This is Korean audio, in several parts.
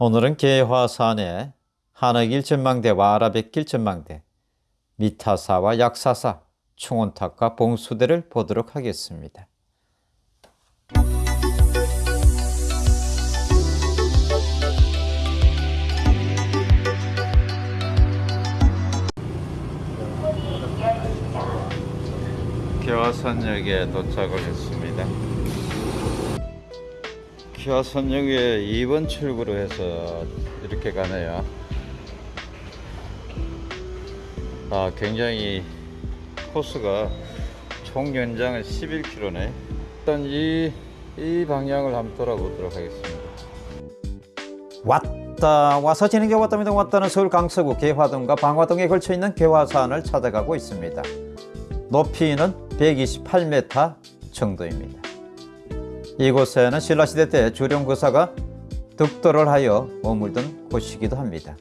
오늘은 개화산의 한옥일 전망대와 아라뱃길 전망대, 미타사와 약사사, 충원탑과 봉수대를 보도록 하겠습니다. 개화산역에 도착을 했습니다. 개화산역에 2번 출구로 해서 이렇게 가네요. 아, 굉장히 코스가 총 연장은 11km네. 일단 이, 이 방향을 한번 돌아보도록 하겠습니다. 왔다 와서 지는 게 왔답니다. 왔다는 서울 강서구 개화동과 방화동에 걸쳐 있는 개화산을 찾아가고 있습니다. 높이는 128m 정도입니다. 이곳에는 신라시대 때 주령거사가 득도를 하여 머물던 곳이기도 합니다.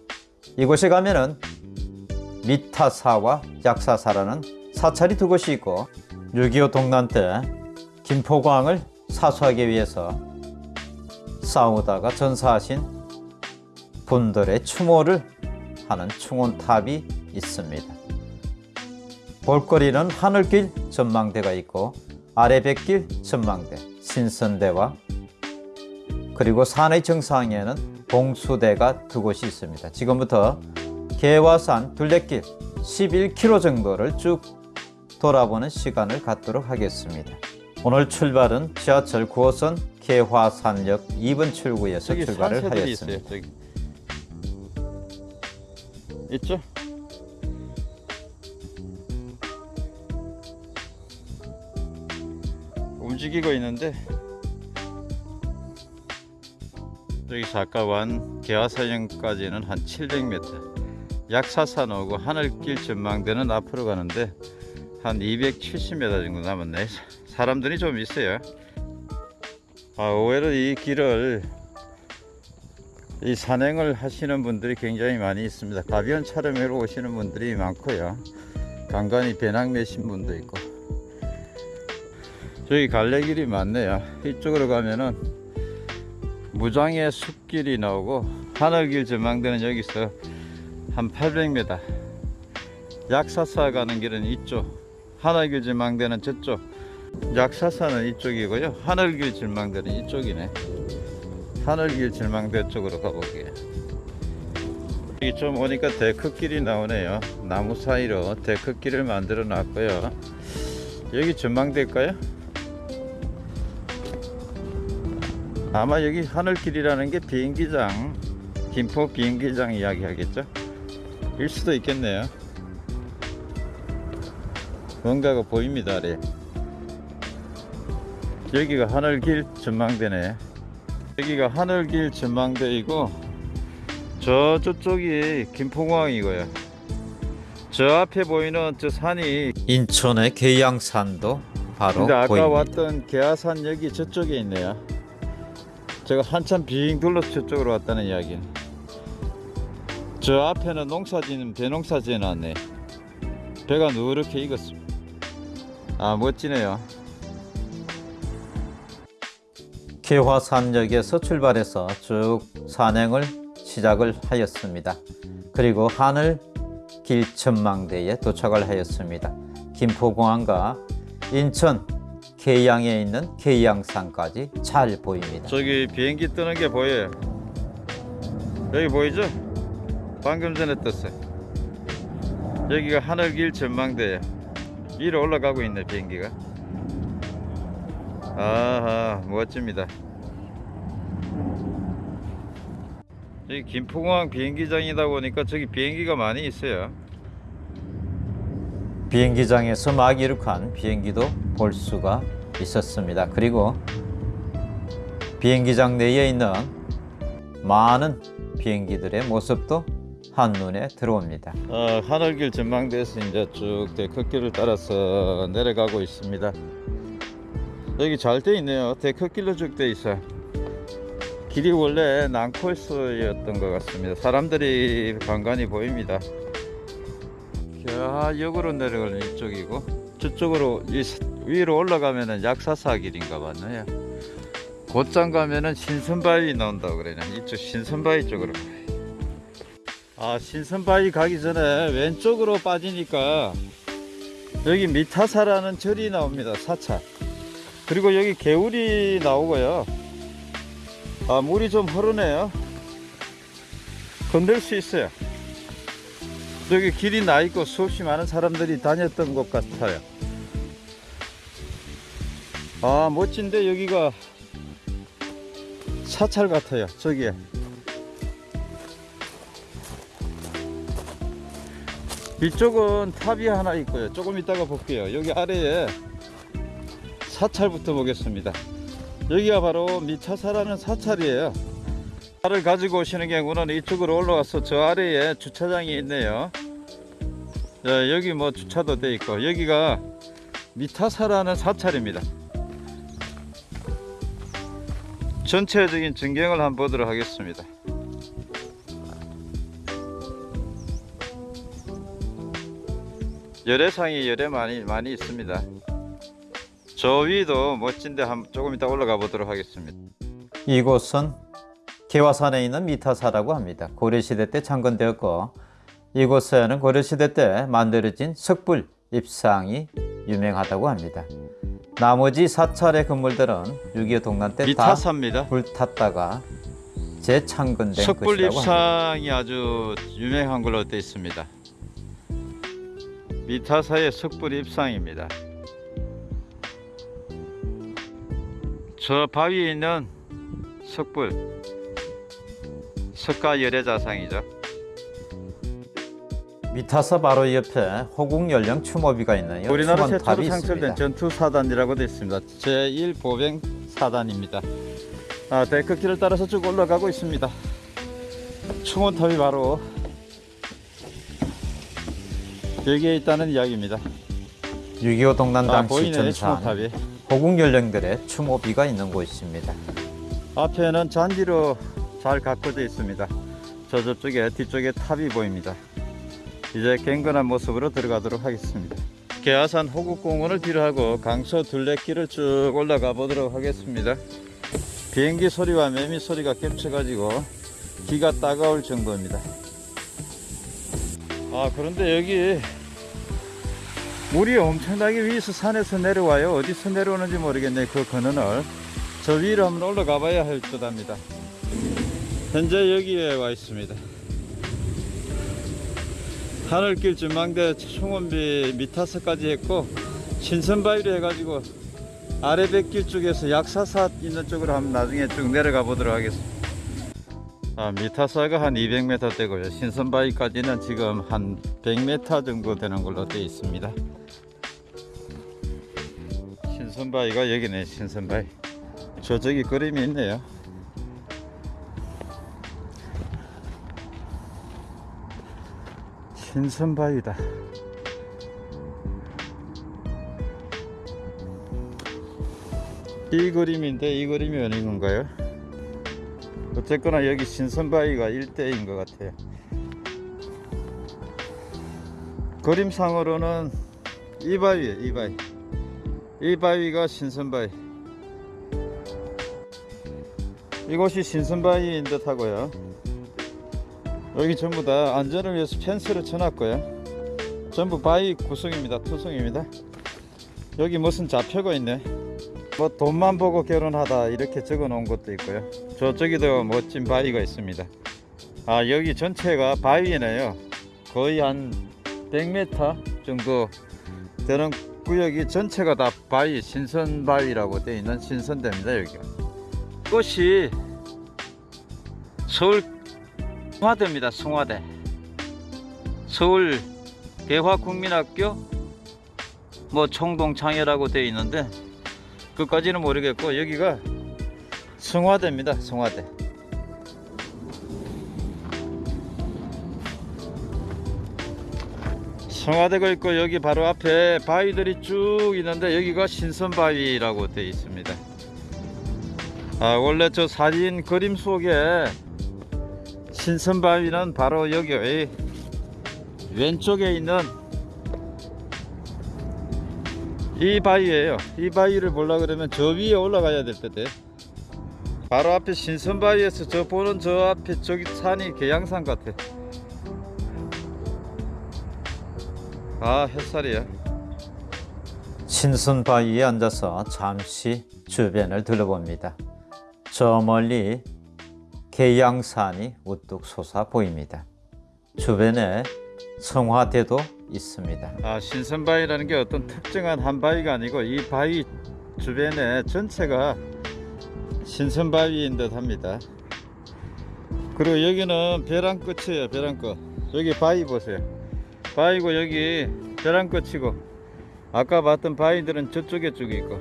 이곳에 가면은 미타사와 약사사라는 사찰이 두 곳이 있고 6.25 동란 때 김포광을 사수하기 위해서 싸우다가 전사하신 분들의 추모를 하는 충원탑이 있습니다. 볼거리는 하늘길 전망대가 있고 아래 백길 전망대, 신선대와 그리고 산의 정상에는 봉수대가 두 곳이 있습니다. 지금부터 개화산 둘레길 11km 정도를 쭉 돌아보는 시간을 갖도록 하겠습니다. 오늘 출발은 지하철 9호선 개화산역 2번 출구에서 출발을 하였습니다. 있어요, 저기. 있죠? 움직이고 있는데 여기 작가관 개화사역까지는 한 700m 약사산 오고 하늘길 전망대는 앞으로 가는데 한 270m 정도 남았네. 사람들이 좀 있어요. 아, 의외로 이 길을 이 산행을 하시는 분들이 굉장히 많이 있습니다. 가비원 촬영회로 오시는 분들이 많고요. 간간히 배낭 매신 분도 있고 저기 갈래 길이 많네요. 이쪽으로 가면은 무장의 숲길이 나오고 하늘길 전망대는 여기서 한 800m 약사사 가는 길은 이쪽 하늘길 전망대는 저쪽. 약사사는 이쪽이고요. 하늘길 전망대는 이쪽이네. 하늘길 전망대 쪽으로 가볼게요. 여기 좀 오니까 데크길이 나오네요. 나무 사이로 데크길을 만들어 놨고요. 여기 전망대일까요? 아마 여기 하늘길이라는 게 비행기장 김포 비행기장 이야기 하겠죠? 일 수도 있겠네요. 뭔가가 보입니다 아래. 여기가 하늘길 전망대네. 여기가 하늘길 전망대이고 저 저쪽이 김포공항이고요. 저 앞에 보이는 저 산이 인천의 계양산도 바로 근데 아까 보입니다. 왔던 여기 저쪽에 있네요 제가 한참 빙 둘러서 저쪽으로 왔다는 이야기 저 앞에는 농사지는 배농사 지어놨네 배가 누렇게 익었습니다 아 멋지네요 개화산역에서 출발해서 쭉 산행을 시작을 하였습니다. 그리고 하늘길 전망대에 도착을 하였습니다. 김포공항과 인천 계양에 있는 계양산까지 잘 보입니다. 저기 비행기 뜨는 게 보여요. 여기 보이죠? 방금 전에 떴어요. 여기가 하늘길 전망대예요. 위로 올라가고 있네 비행기가. 아하 멋집니다. 여기 김포공항 비행기장이다 보니까 저기 비행기가 많이 있어요 비행기장에서 막 이륙한 비행기도 볼 수가 있었습니다. 그리고 비행기장 내에 있는 많은 비행기들의 모습도 한눈에 들어옵니다. 어, 하늘길 전망대에서 이제 쭉 데크길을 따라서 내려가고 있습니다. 여기 잘 돼 있네요. 데크길로 쭉 돼 있어요. 길이 원래 난코스였던 것 같습니다. 사람들이 간간히 보입니다. 자, 역으로 내려가는 이쪽이고 저쪽으로 이 스- 위로 올라가면은 약사사 길인가 봤네요. 곧장 가면은 신선바위 나온다고 그러냐 이쪽 신선바위 쪽으로. 아 신선바위 가기 전에 왼쪽으로 빠지니까 여기 미타사라는 절이 나옵니다 사찰 그리고 여기 개울이 나오고요. 아 물이 좀 흐르네요. 건들 수 있어요 여기 길이 나 있고 수없이 많은 사람들이 다녔던 곳 같아요. 아 멋진데 여기가 사찰 같아요. 저기에 이쪽은 탑이 하나 있고요. 조금 이따가 볼게요. 여기 아래에 사찰부터 보겠습니다. 여기가 바로 미차사라는 사찰이에요 차를 가지고 오시는 경우는 이쪽으로 올라와서 저 아래에 주차장이 있네요. 자, 여기 뭐 주차도 돼 있고 여기가 미타사라는 사찰입니다. 전체적인 전경을 한번 보도록 하겠습니다. 열애상이 열애 많이 많이 있습니다. 저 위도 멋진데 한 조금 이따 올라가 보도록 하겠습니다. 이곳은 개화산에 있는 미타사라고 합니다. 고려시대 때 창건되었고 이곳에는 고려시대 때 만들어진 석불 입상이 유명하다고 합니다. 나머지 사찰의 건물들은 6.25 동란 때 다 불탔다가 재창건된 석불 것이라고 합니다. 입상이 아주 유명한 걸로 되어 있습니다. 미타사의 석불 입상입니다. 저 바위에 있는 석불 석가 열애자상이죠. 미타사 바로 옆에 호국 연령 추모비가 있네요. 우리나라 최초로. 창설된 전투 사단이라고 되어 있습니다. 제1 보병 사단입니다. 아, 데크길을 따라서 쭉 올라가고 있습니다. 충원탑이 바로 여기에 있다는 이야기입니다. 6.25 동란 아, 당시 보이네 전산 충원탑이. 호국 연령들의 추모비가 있는 곳입니다. 앞에는 잔디로 잘 가꿔져 있습니다. 저 저쪽에 뒤쪽에 탑이 보입니다. 이제 갱건한 모습으로 들어가도록 하겠습니다. 개화산 호국공원을 뒤로하고 강서 둘레길을 쭉 올라가 보도록 하겠습니다. 비행기 소리와 매미 소리가 겹쳐가지고 귀가 따가울 정도입니다. 아 그런데 여기 물이 엄청나게 위에서 산에서 내려와요. 어디서 내려오는지 모르겠네. 그 근원을. 저 위로 한번 올라가 봐야 할 듯 합니다. 현재 여기에 와 있습니다. 하늘길 전망대 총원비 미타서까지 했고 신선바위로 해가지고 아래백길 쪽에서 약사사 있는 쪽으로 한번 나중에 쭉 내려가 보도록 하겠습니다. 아, 미타사가 한 200m 되고요. 신선바위까지는 지금 한 100m 정도 되는 걸로 되어 있습니다. 신선바위가 여기네, 신선바위. 저쪽에 그림이 있네요. 신선바위다. 이 그림인데 이 그림이 어느 건가요? 어쨌거나 여기 신선바위가 일대인 것 같아요. 그림상으로는 이 바위에 이 바위. 이 바위가 신선바위. 이곳이 신선바위인 듯 하고요. 여기 전부 다 안전을 위해서 펜스를 쳐놨고요. 전부 바위 구성입니다. 투성입니다. 여기 무슨 좌표가 있네. 뭐 돈만 보고 결혼하다 이렇게 적어 놓은 것도 있고요. 저쪽에도 멋진 바위가 있습니다. 아 여기 전체가 바위네요. 거의 한 100m 정도 되는 구역이 전체가 다 바위 신선 바위라고 되어 있는 신선대입니다 여기가. 꽃이 서울 송화대입니다. 송화대. 서울 대화국민학교 뭐 총동창회라고 되어 있는데 그까지는 모르겠고 여기가 송화대입니다. 송화대. 송화대가 있고 여기 바로 앞에 바위들이 쭉 있는데 여기가 신선바위라고 되어 있습니다. 아 원래 저 사진 그림 속에 신선바위는 바로 여기 의 왼쪽에 있는 이 바위예요. 이 바위를 보려 그러면 저 위에 올라가야 될 텐데 바로 앞에 신선바위에서 저 보는 저 앞에 저기 산이 계양산 같아. 아 햇살이야. 신선 바위에 앉아서 잠시 주변을 둘러봅니다. 저 멀리 계양산이 우뚝 솟아 보입니다. 주변에 성화대도 있습니다. 아 신선바위라는 게 어떤 특정한 한 바위가 아니고 이 바위 주변에 전체가 신선바위인 듯 합니다. 그리고 여기는 벼랑 끝이에요. 벼랑 끝. 여기 바위 보세요. 바위고 여기 벼랑 끝이고 아까 봤던 바위들은 저쪽에 쭉 있고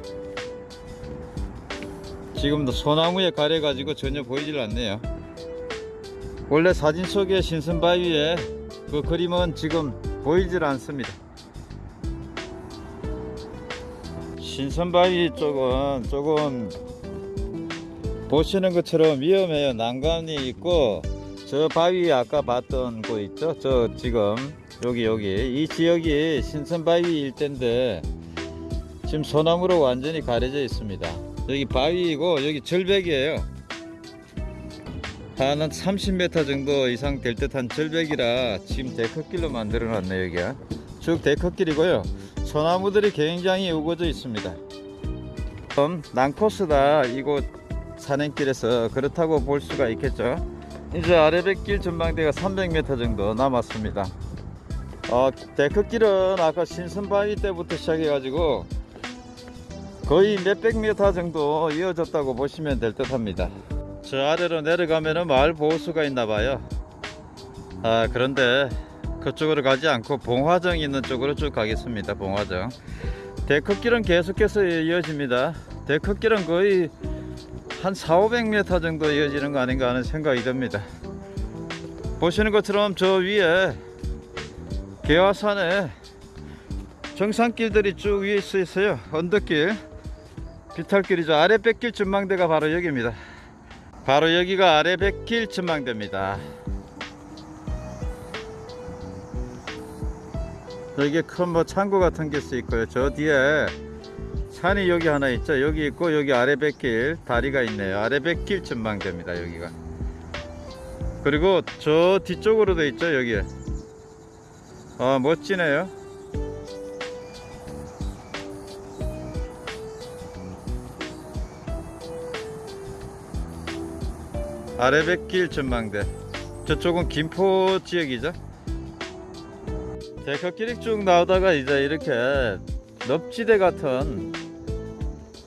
지금도 소나무에 가려가지고 전혀 보이질 않네요. 원래 사진 속의 신선바위에 그 그림은 지금 보이질 않습니다. 신선바위 쪽은 조금 보시는 것처럼 위험해요. 난간이 있고 저 바위 아까 봤던 곳 있죠? 저 지금 여기 여기 이 지역이 신선바위 일대인데 지금 소나무로 완전히 가려져 있습니다. 여기 바위이고 여기 절벽이에요. 한 30m 정도 이상 될 듯한 절벽이라 지금 데크길로 만들어 놨네요 여기가. 쭉 데크길이고요. 소나무들이 굉장히 우거져 있습니다. 좀 난코스다 이곳 산행길에서. 그렇다고 볼 수가 있겠죠? 이제 아래백길 전망대가 300m 정도 남았습니다. 어, 데크길은 아까 신선바위 때부터 시작해 가지고 거의 몇백 미터 정도 이어졌다고 보시면 될 듯 합니다 저 아래로 내려가면은 마을 보호수가 있나 봐요. 아, 그런데 그쪽으로 가지 않고 봉화정 있는 쪽으로 쭉 가겠습니다. 봉화정. 데크길은 계속해서 이어집니다. 데크길은 거의 한 4, 500m 정도 이어지는 거 아닌가 하는 생각이 듭니다. 보시는 것처럼 저 위에 개화산에 정상길들이 쭉 위에 있어 있어요. 언덕길, 비탈길이죠. 아래 뺏길 전망대가 바로 여기입니다. 바로 여기가 아래 백길 전망대입니다. 여기에 큰뭐 창고 같은 게 있고요. 저 뒤에 산이 여기 하나 있죠. 여기 있고 여기 아래 백길 다리가 있네요. 아래 백길 전망대입니다. 여기가. 그리고 저 뒤쪽으로도 있죠. 여기에. 아 멋지네요. 아래백길 전망대. 저쪽은 김포 지역이죠? 데크길이 쭉 나오다가 이제 이렇게 넙지대 같은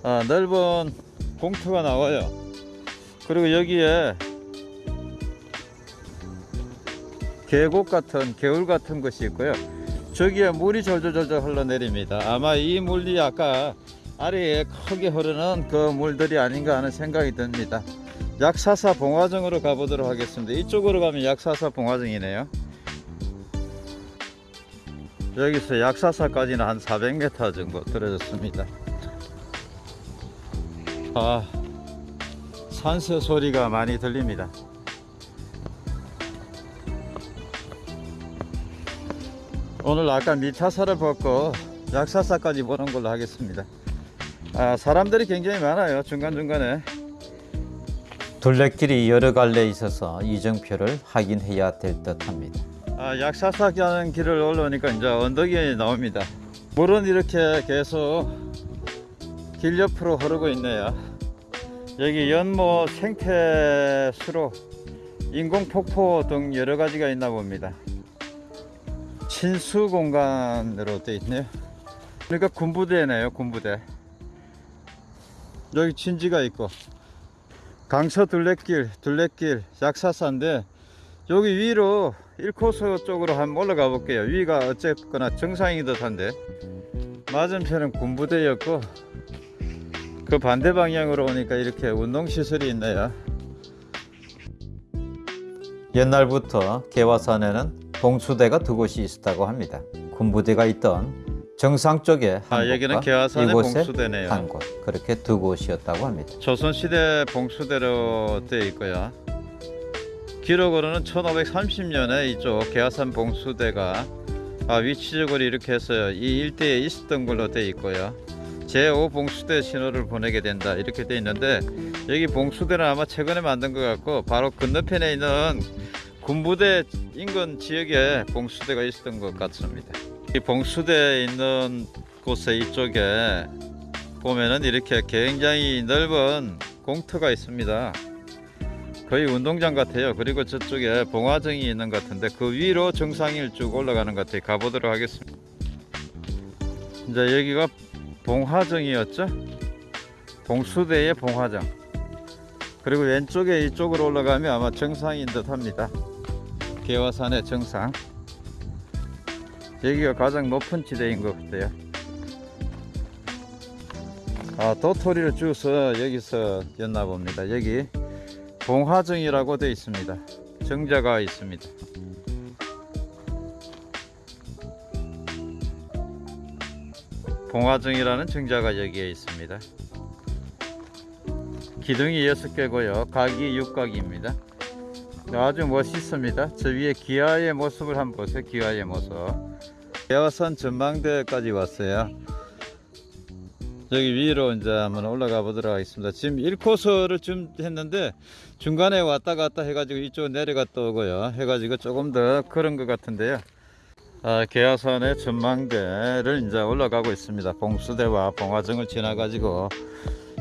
아, 넓은 공터가 나와요. 그리고 여기에 계곡 같은 개울 같은 것이 있고요. 저기에 물이 절절절절 흘러내립니다. 아마 이 물이 아까 아래에 크게 흐르는 그 물들이 아닌가 하는 생각이 듭니다 약사사 봉화정으로 가보도록 하겠습니다. 이쪽으로 가면 약사사 봉화정이네요. 여기서 약사사까지는 한 400m 정도 떨어졌습니다. 아, 산새 소리가 많이 들립니다. 오늘 아까 미타사를 벗고 약사사까지 보는 걸로 하겠습니다. 아, 사람들이 굉장히 많아요. 중간중간에. 둘레길이 여러 갈래 있어서 이정표를 확인해야 될 듯합니다. 아, 약사사 가는 길을 올라오니까 이제 언덕이 나옵니다. 물은 이렇게 계속 길 옆으로 흐르고 있네요. 여기 연못 생태수로 인공폭포 등 여러 가지가 있나 봅니다. 친수 공간으로 되어 있네요. 그러니까 군부대네요, 군부대. 여기 진지가 있고 강서 둘레길, 둘레길, 약사사인데 여기 위로 1코스 쪽으로 한번 올라가 볼게요. 위가 어쨌거나 정상인 듯 한데 맞은편은 군부대였고 그 반대 방향으로 오니까 이렇게 운동시설이 있네요. 옛날부터 개화산에는 봉수대가 두 곳이 있었다고 합니다. 군부대가 있던 정상 쪽에 한 아, 여기는 개화산의 봉수대네요. 한 곳, 그렇게 두 곳이었다고 합니다. 조선시대 봉수대로 되어 있고요. 기록으로는 1530년에 이쪽 개화산 봉수대가 아, 위치적으로 이렇게 해서 이 일대에 있었던 걸로 되어 있고요. 제5 봉수대 신호를 보내게 된다 이렇게 되어 있는데 여기 봉수대는 아마 최근에 만든 것 같고 바로 건너편에 있는 군부대 인근 지역에 봉수대가 있었던 것 같습니다. 이 봉수대에 있는 곳에 이쪽에 보면은 이렇게 굉장히 넓은 공터가 있습니다. 거의 운동장 같아요. 그리고 저쪽에 봉화정이 있는 것 같은데 그 위로 정상을 쭉 올라가는 것 같아요. 가보도록 하겠습니다. 이제 여기가 봉화정이었죠? 봉수대의 봉화정. 그리고 왼쪽에 이쪽으로 올라가면 아마 정상인 듯 합니다. 개화산의 정상. 여기가 가장 높은 지대인 것 같아요. 아, 도토리를 주워서 여기서 였나 봅니다. 여기 봉화정이라고 되어 있습니다. 정자가 있습니다. 봉화정이라는 정자가 여기에 있습니다. 기둥이 6개고요. 각이 6각입니다. 아주 멋있습니다. 저 위에 기아의 모습을 한번 보세요. 기아의 모습. 개화산 전망대까지 왔어요. 여기 위로 이제 한번 올라가 보도록 하겠습니다. 지금 1코스를 좀 했는데 중간에 왔다 갔다 해가지고 이쪽 내려갔다 오고요. 해가지고 조금 더 그런 것 같은데요. 아, 개화산의 전망대를 이제 올라가고 있습니다. 봉수대와 봉화정을 지나 가지고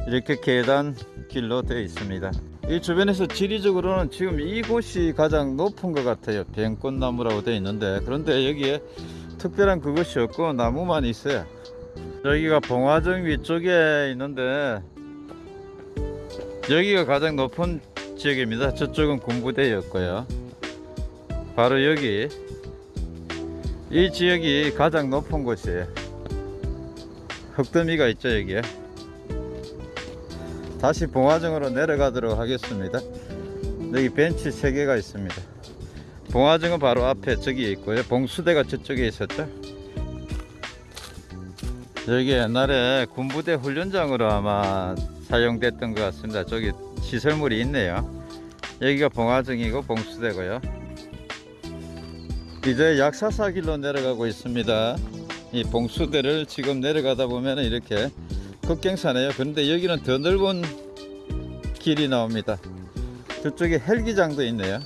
이렇게 계단 길로 되어 있습니다. 이 주변에서 지리적으로는 지금 이곳이 가장 높은 것 같아요. 뱅꽃나무라고 되어 있는데 그런데 여기에 특별한 그것이 없고 나무만 있어요. 여기가 봉화정 위쪽에 있는데 여기가 가장 높은 지역입니다. 저쪽은 군부대였고요. 바로 여기 이 지역이 가장 높은 곳이에요. 흙더미가 있죠 여기에. 다시 봉화정으로 내려가도록 하겠습니다. 여기 벤치 3개가 있습니다. 봉화정은 바로 앞에 저기 있고요. 봉수대가 저쪽에 있었죠. 여기 옛날에 군부대 훈련장으로 아마 사용됐던 것 같습니다. 저기 시설물이 있네요. 여기가 봉화정이고 봉수대고요. 이제 약사사길로 내려가고 있습니다. 이 봉수대를 지금 내려가다 보면 이렇게 급경사네요. 그런데 여기는 더 넓은 길이 나옵니다. 저쪽에 헬기장도 있네요.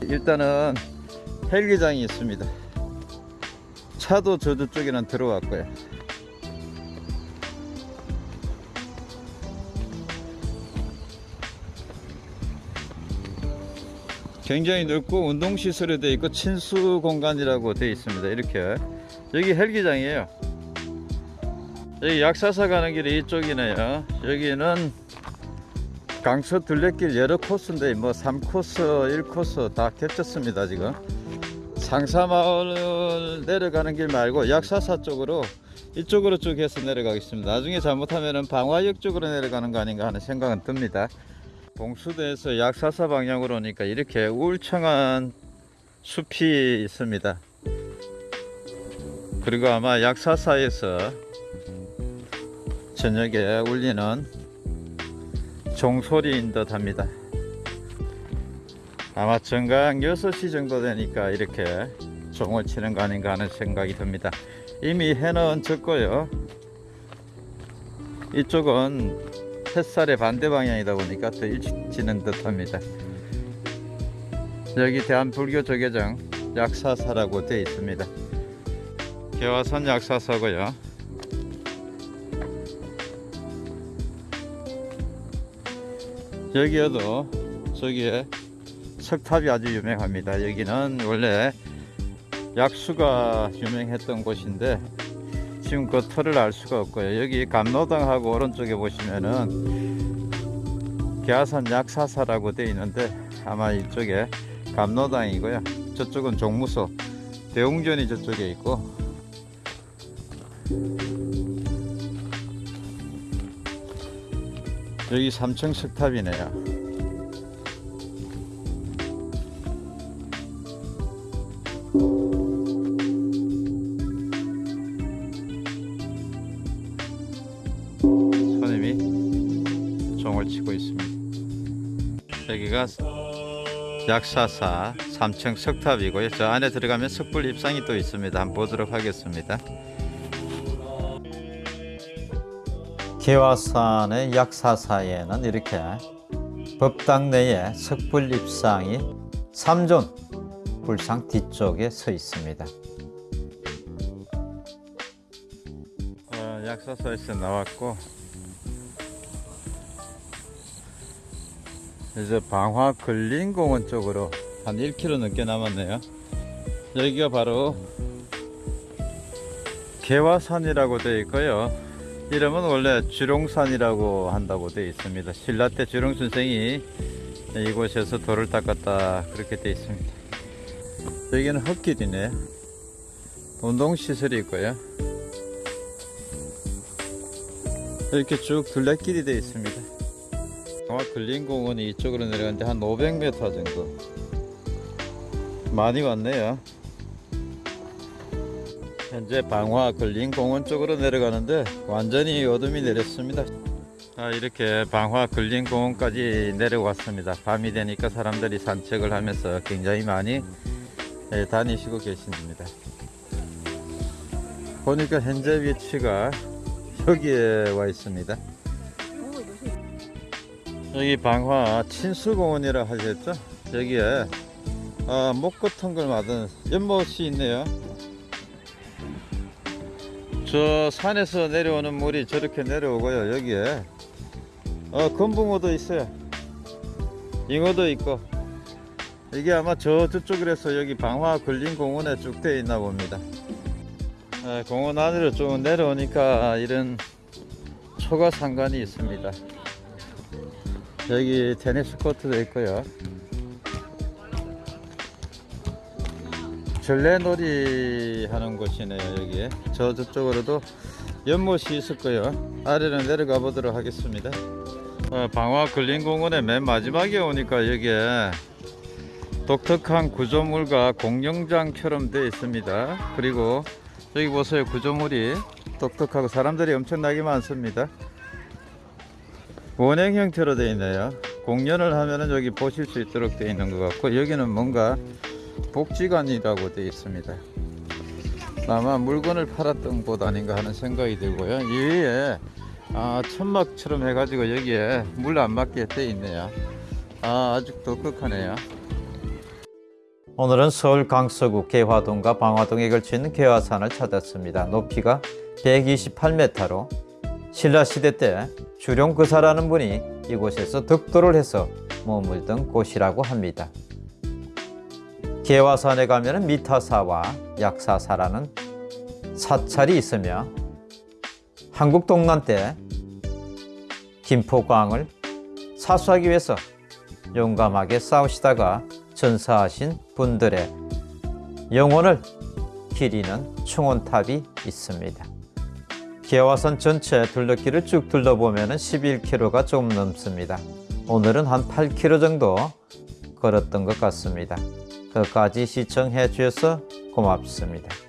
일단은 헬기장이 있습니다. 차도 저 저쪽에는 들어왔고요. 굉장히 넓고 운동시설이 되어 있고 친수 공간이라고 되어 있습니다. 이렇게 여기 헬기장이에요. 여기 약사사 가는 길이 이쪽이네요. 여기는 강서 둘레길 여러 코스인데 뭐 3코스, 1코스 다 겹쳤습니다. 지금 상사마을 내려가는 길 말고 약사사 쪽으로 이쪽으로 쭉 해서 내려가겠습니다. 나중에 잘못하면 방화역 쪽으로 내려가는 거 아닌가 하는 생각은 듭니다. 봉수대에서 약사사 방향으로 오니까 이렇게 울창한 숲이 있습니다. 그리고 아마 약사사에서 저녁에 울리는 종소리인 듯 합니다. 아마 정각 6시 정도 되니까 이렇게 종을 치는 거 아닌가 하는 생각이 듭니다. 이미 해는 졌고요. 이쪽은 햇살의 반대 방향이다 보니까 더 일찍 지는 듯 합니다. 여기 대한불교조계정 약사사라고 되어 있습니다. 개화산 약사사고요. 여기에도 저기에 석탑이 아주 유명합니다. 여기는 원래 약수가 유명했던 곳인데 지금 그 터를 알 수가 없고요. 여기 감로당하고 오른쪽에 보시면은 개화산 약사사라고 되어 있는데 아마 이쪽에 감로당이고요. 저쪽은 종무소 대웅전이 저쪽에 있고 여기 3층 석탑이네요. 손님이 종을 치고 있습니다. 여기가 약사사 3층 석탑이고요. 저 안에 들어가면 석불 입상이 또 있습니다. 한번 보도록 하겠습니다. 개화산의 약사사에는 이렇게 법당 내에 석불 입상이 3존 불상 뒤쪽에 서 있습니다. 어, 약사사에서 나왔고 이제 방화 근린공원 쪽으로 한 1km 넘게 남았네요. 여기가 바로 개화산이라고 되어 있고요. 이름은 원래 주룡산이라고 한다고 되어 있습니다. 신라 때 주룡 선생이 이곳에서 돌을 닦았다 그렇게 되어 있습니다. 여기는 흙길이네. 운동시설이 있고요. 이렇게 쭉 둘레길이 되어 있습니다. 아마 근린공원이 이쪽으로 내려가는데 한 500m 정도 많이 왔네요. 현재 방화 근린공원 쪽으로 내려가는데 완전히 어둠이 내렸습니다. 아, 이렇게 방화 근린공원까지 내려왔습니다. 밤이 되니까 사람들이 산책을 하면서 굉장히 많이 예, 다니시고 계십니다. 보니까 현재 위치가 여기에 와 있습니다. 여기 방화 친수공원이라 하셨죠? 여기에 아, 목 같은 걸 맞은 연못이 있네요. 저 산에서 내려오는 물이 저렇게 내려오고요. 여기에 어, 건붕어도 있어요. 잉어도 있고 이게 아마 저 저쪽이라서 여기 방화 근린공원에 쭉 되어 있나 봅니다. 아, 공원 안으로 좀 내려오니까 이런 초가 상관이 있습니다. 여기 테니스 코트도 있고요. 전래놀이 하는 곳이네요, 여기. 저 저쪽으로도 연못이 있을 거예요. 아래로 내려가 보도록 하겠습니다. 어, 방화 근린공원의 맨 마지막에 오니까 여기에 독특한 구조물과 공룡장처럼 되어 있습니다. 그리고 여기 보세요, 구조물이 독특하고 사람들이 엄청나게 많습니다. 원형 형태로 되어 있네요. 공연을 하면은 여기 보실 수 있도록 되어 있는 것 같고 여기는 뭔가 복지관이라고 되어 있습니다. 아마 물건을 팔았던 곳 아닌가 하는 생각이 들고요. 이 위에 아, 천막처럼 해가지고 여기에 물 안 맞게 되어 있네요. 아, 아주 독특하네요. 오늘은 서울 강서구 개화동과 방화동에 있는 개화산을 찾았습니다. 높이가 128m로 신라시대 때 주룡 그사라는 분이 이곳에서 득도를 해서 머물던 곳이라고 합니다. 개화산에 가면 미타사와 약사사라는 사찰이 있으며 한국 동란 때 김포광을 사수하기 위해서 용감하게 싸우시다가 전사하신 분들의 영혼을 기리는 충원탑이 있습니다. 개화산 전체 둘러길을 쭉 둘러보면 11km가 조금 넘습니다. 오늘은 한 8km 정도 걸었던 것 같습니다. 끝까지 시청해 주셔서 고맙습니다.